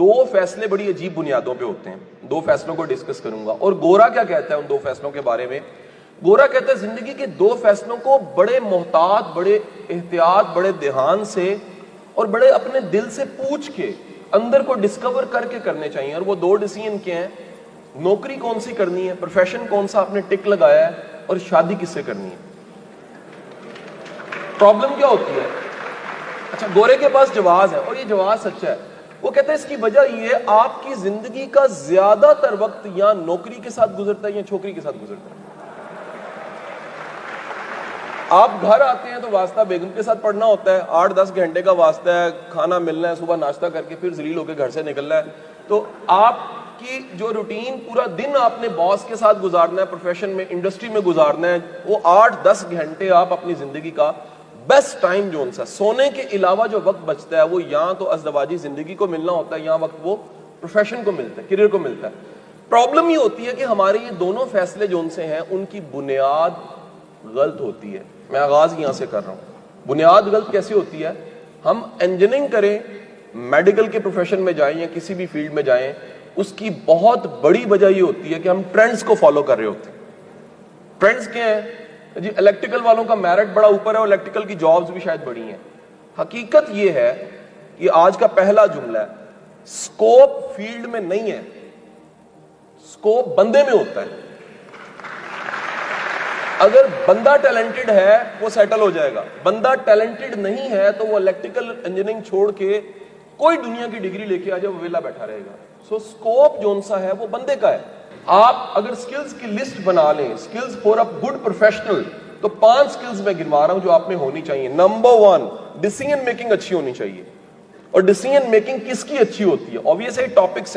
دو فیصلے بڑی عجیب بنیادوں پہ ہوتے ہیں۔ دو فیصلوں کو ڈسکس کروں گا۔ اور گورا کیا کہتا ہے ان دو فیصلوں کے بارے میں؟ گورا کہتا ہے زندگی کے دو فیصلوں کو بڑے محتاط، بڑے احتیاط، بڑے دھیان سے اور بڑے اپنے دل سے پوچھ کے اندر کو ڈسکور کر کے کرنے چاہیے۔ اور وہ دو ڈیسیجن کیا ہیں؟ نوکری کون سی کرنی ہے؟ پروفیشن کون سا آپ نے ٹک لگایا ہے؟ اور شادی کس سے کرنی ہے؟ پرابلم کیا ہوتی ہے؟ اچھا گورے کے پاس جواز ہے اور یہ جواز سچا ہے۔ وہ کہتا ہے اس کی وجہ یہ ہے، آپ کی زندگی کا زیادہ تر وقت یا نوکری کے ساتھ گزرتا ہے یا چھوکری کے ساتھ گزرتا ہے؟ آپ گھر آتے ہیں تو واسطہ بیگم کے ساتھ پڑھنا ہوتا ہے، آٹھ دس گھنٹے کا واسطہ ہے، کھانا ملنا ہے، صبح ناشتہ کر کے پھر زلیل ہو کے گھر سے نکلنا ہے۔ تو آپ کی جو روٹین پورا دن آپ نے باس کے ساتھ گزارنا ہے پروفیشن میں انڈسٹری میں گزارنا ہے، وہ آٹھ دس گھنٹے آپ اپنی زندگی کا بیسٹ ٹائم جو ان سا سونے کے علاوہ جو وقت بچتا ہے، وہ یہاں تو ازدواجی زندگی کو ملنا ہوتا ہے، یہاں وقت وہ پروفیشن کو ملتا ہے کریئر کو ملتا ہے. پرابلم یہ ہوتی ہے کہ ہمارے یہ دونوں فیصلے جو ان سے ہیں، ان کی بنیاد غلط ہوتی ہے. میں آغاز یہاں سے کر رہا ہوں. بنیاد غلط کیسی ہوتی ہے؟ ہم انجینئرنگ کریں میڈیکل کے پروفیشن میں جائیں یا کسی بھی فیلڈ میں جائیں، اس کی بہت بڑی وجہ یہ ہوتی ہے کہ ہم ٹرینڈز کو فالو کر رہے ہوتے ہیں. ٹرینڈز کیا ہیں؟ جی الیکٹریکل والوں کا میرٹ بڑا اوپر ہے اور الیکٹریکل کی جابز بھی شاید بڑی ہیں۔ حقیقت یہ ہے یہ آج کا پہلا جملہ ہے سکوپ فیلڈ میں نہیں ہے سکوپ بندے میں ہوتا ہے۔ اگر بندہ ٹیلنٹڈ ہے، وہ سیٹل ہو جائے گا۔ بندہ ٹیلنٹڈ نہیں ہے، تو وہ الیکٹریکل انجینئرنگ چھوڑ کے کوئی دنیا کی ڈگری لے کے آ جائے، وہ ویلا بیٹھا رہے گا۔ سو سکوپ جو سا ہے، وہ بندے کا ہے۔ آپ اگر سکلز کی لسٹ بنا لیں skills for up good professional تو پانچ سکلز میں گنوا رہا ہوں جو آپ میں ہونی چاہیے. نمبر ون ڈیسیجن میکنگ اچھی ہونی چاہیے. اور ڈیسیجن میکنگ کس کی اچھی ہوتی ہے؟ Obvious topics